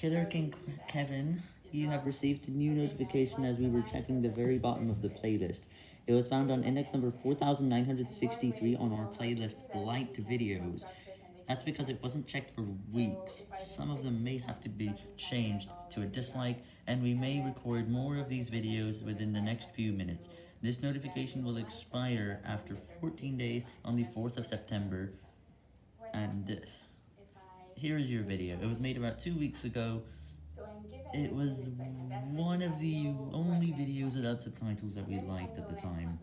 Killer King Kevin, you have received a new notification as we were checking the very bottom of the playlist. It was found on index number 4963 on our playlist liked videos. That's because it wasn't checked for weeks. Some of them may have to be changed to a dislike, and we may record more of these videos within the next few minutes. This notification will expire after 14 days on the 4th of September, and here is your video. It was made about two weeks ago. It was one of the only videos without subtitles that we liked at the time.